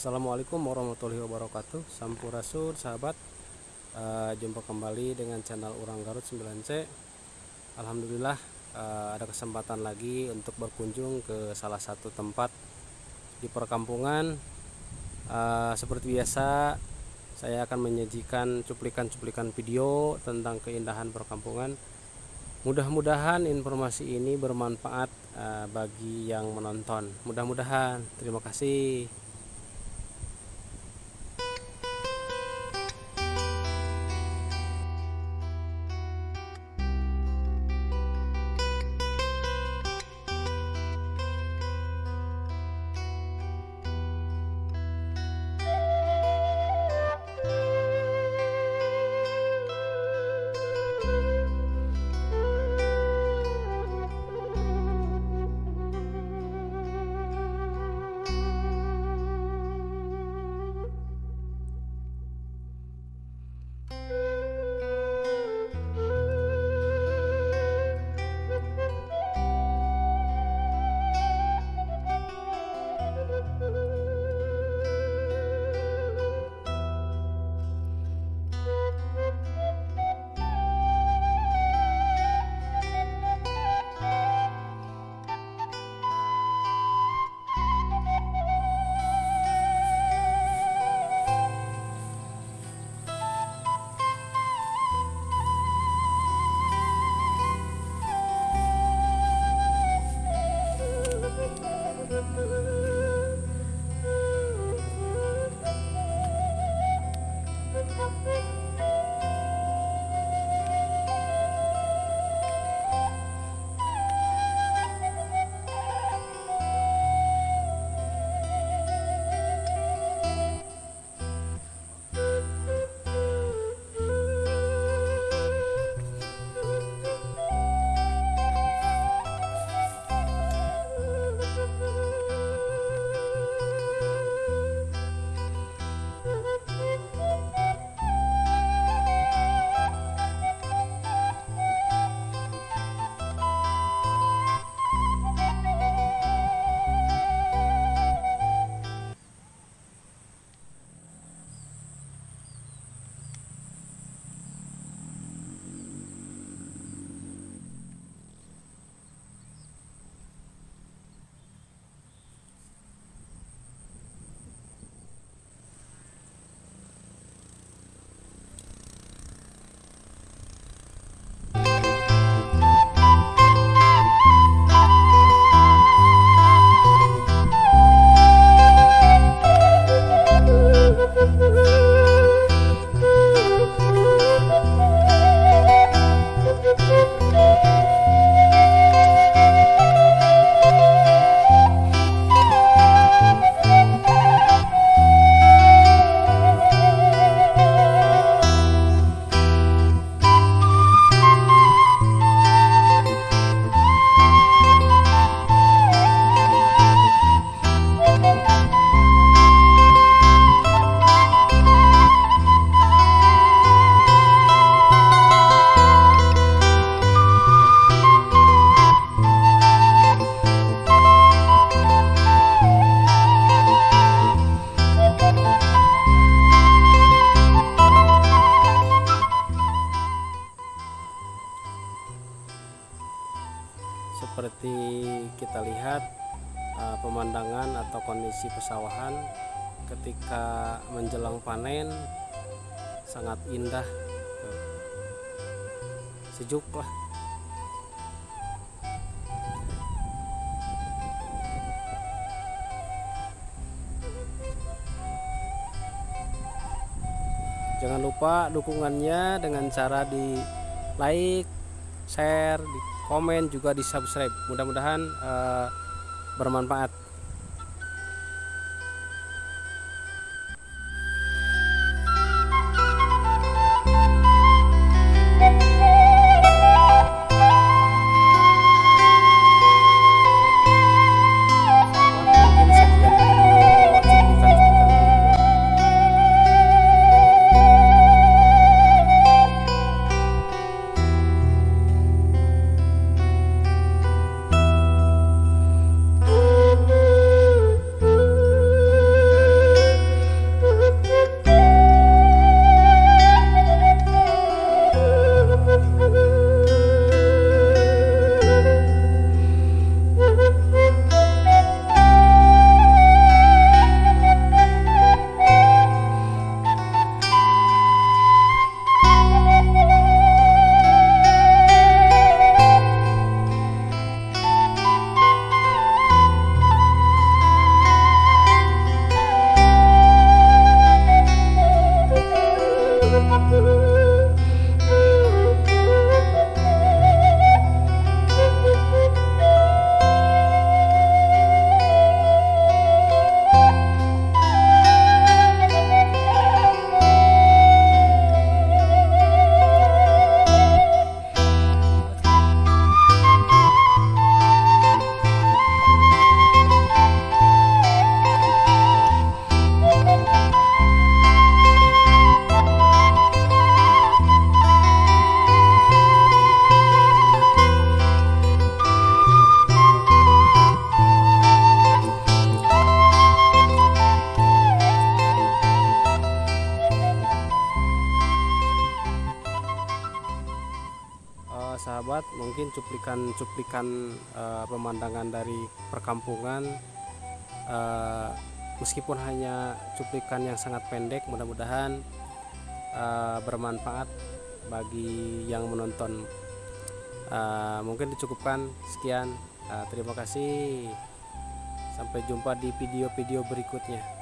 Assalamualaikum warahmatullahi wabarakatuh. Sampurasun sahabat. Uh, Jumpa kembali dengan channel Urang Garut 9C Alhamdulillah uh, ada kesempatan lagi untuk berkunjung ke salah satu tempat di perkampungan. Uh, Seperti biasa saya akan menyajikan cuplikan-cuplikan video tentang keindahan perkampungan. Mudah-mudahan informasi ini bermanfaat uh, bagi yang menonton. Mudah-mudahan. Terima kasih seperti kita lihat uh, pemandangan atau kondisi pesawahan ketika menjelang panen sangat indah. Sejuk lah. Jangan lupa dukungannya dengan cara di like share di komen juga di subscribe. Mudah-mudahan uh, bermanfaat mungkin cuplikan-cuplikan uh, pemandangan dari perkampungan uh, meskipun hanya cuplikan yang sangat pendek mudah-mudahan uh, bermanfaat bagi yang menonton. Uh, mungkin dicukupkan sekian. Uh, terima kasih. Sampai jumpa di video-video berikutnya